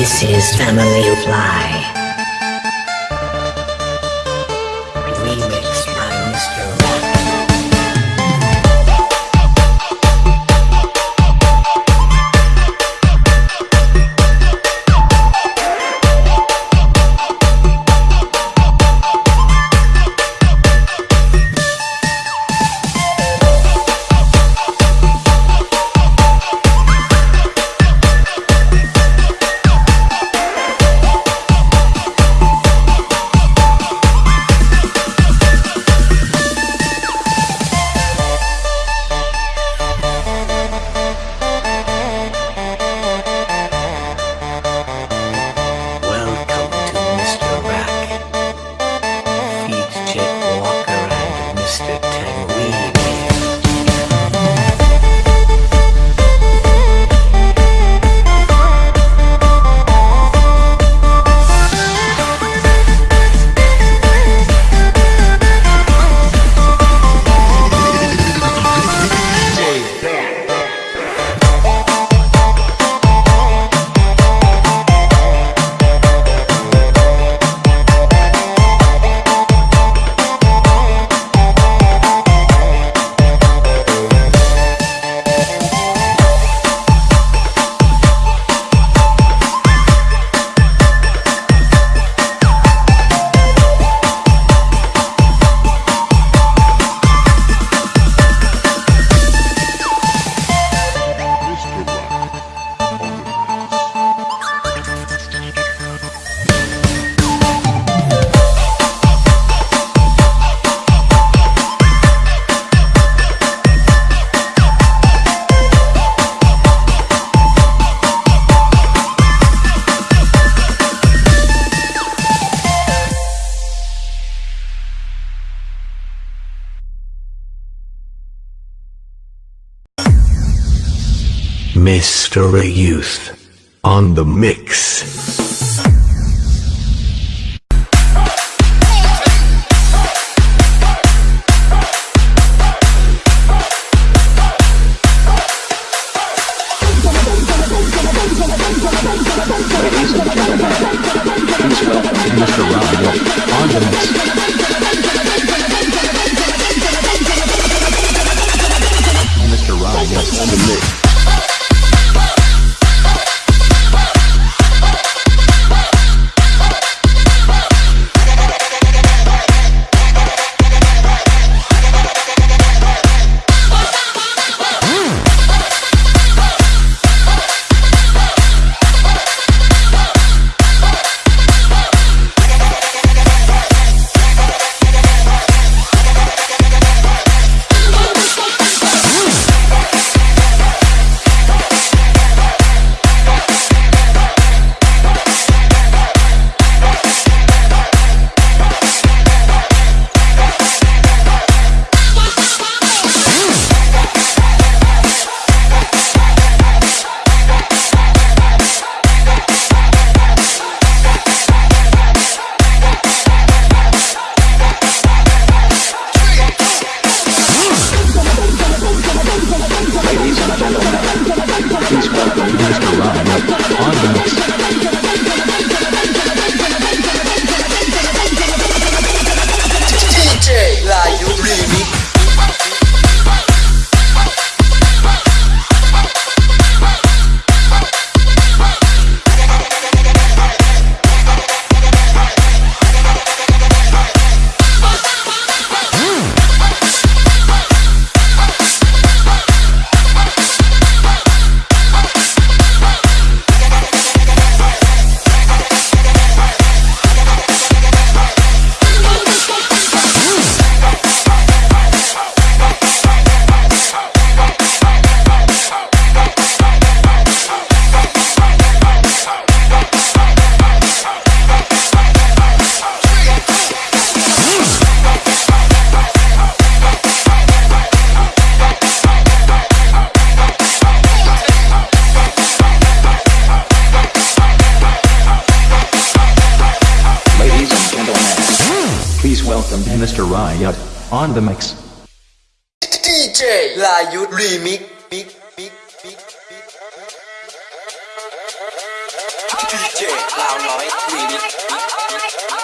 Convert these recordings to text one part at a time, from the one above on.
This is Family Fly. Mystery Youth on the mix. on the mix. DJ Layut Remix. DJ Loud Noise Remix.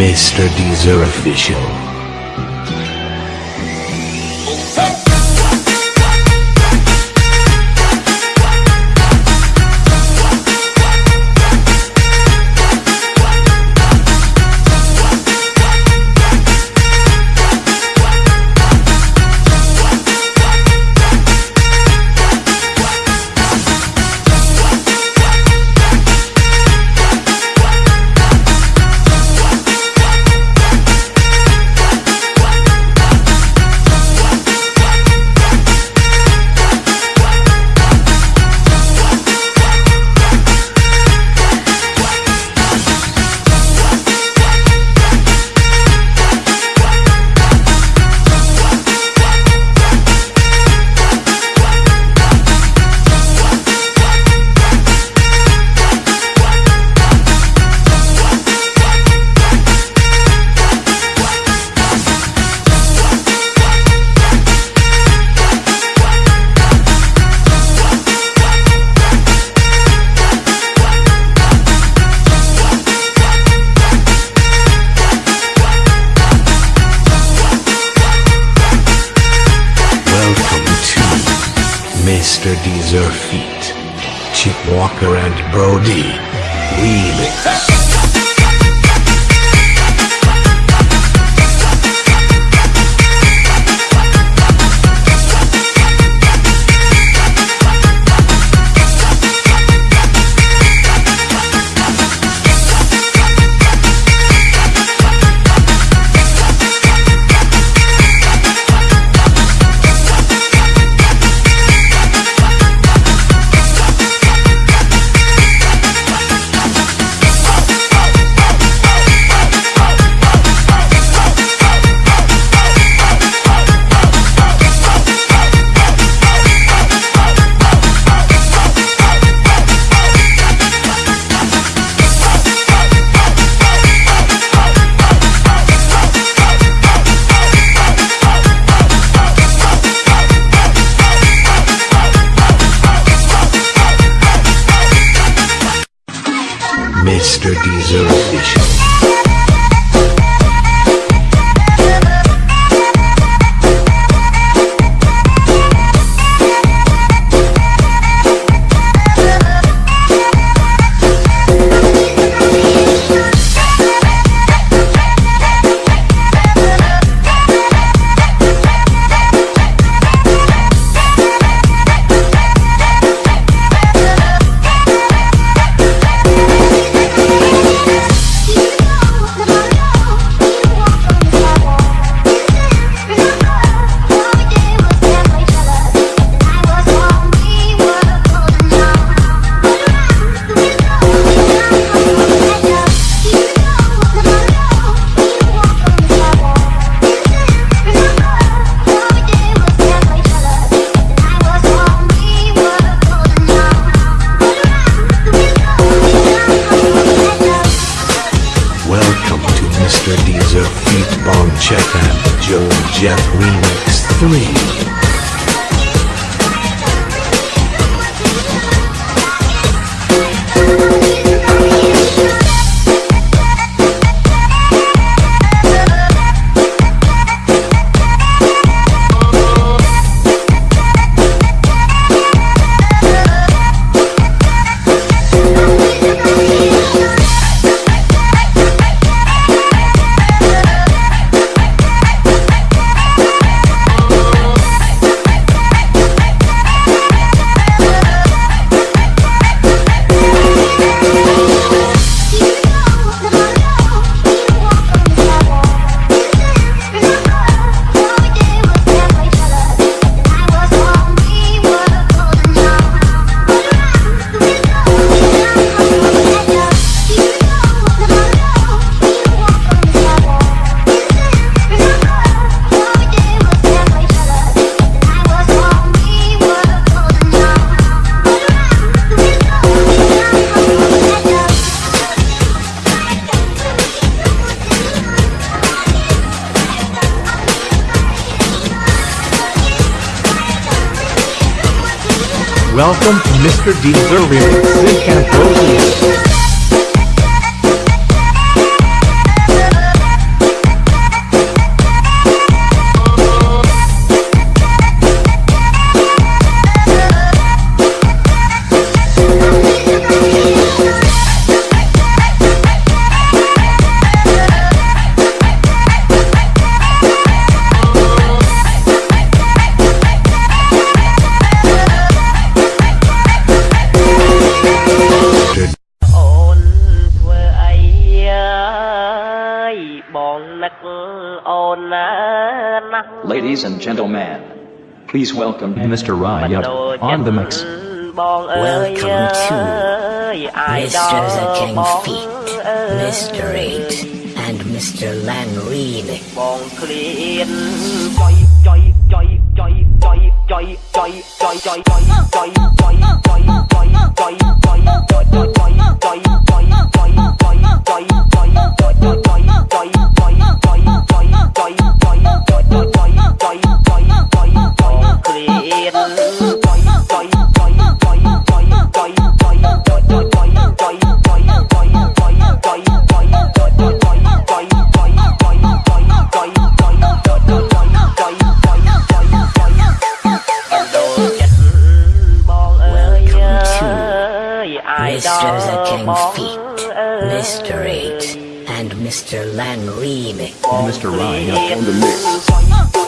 Mr. Deezer Official. Mr. Deezer feat. Chip Walker and Brody. Remix. Mr. Diesel. Check out Joe Jeff Remix 3. Oscar D. Zerbe, Sid Camposi, Ladies and gentlemen, please welcome Mr. Ryup on the mix. Welcome to Mr. The King Feet. Mr. Eight and Mr. Lanrine. Bye. Mr. Lang remix. Mr. Ryan on the mix.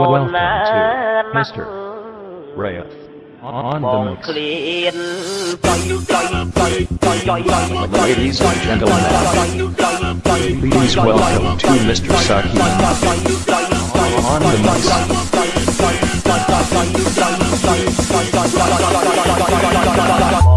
Welcome to Mr. Rath on the mix. Ladies and gentlemen, please welcome to Mr. Saki on the mix.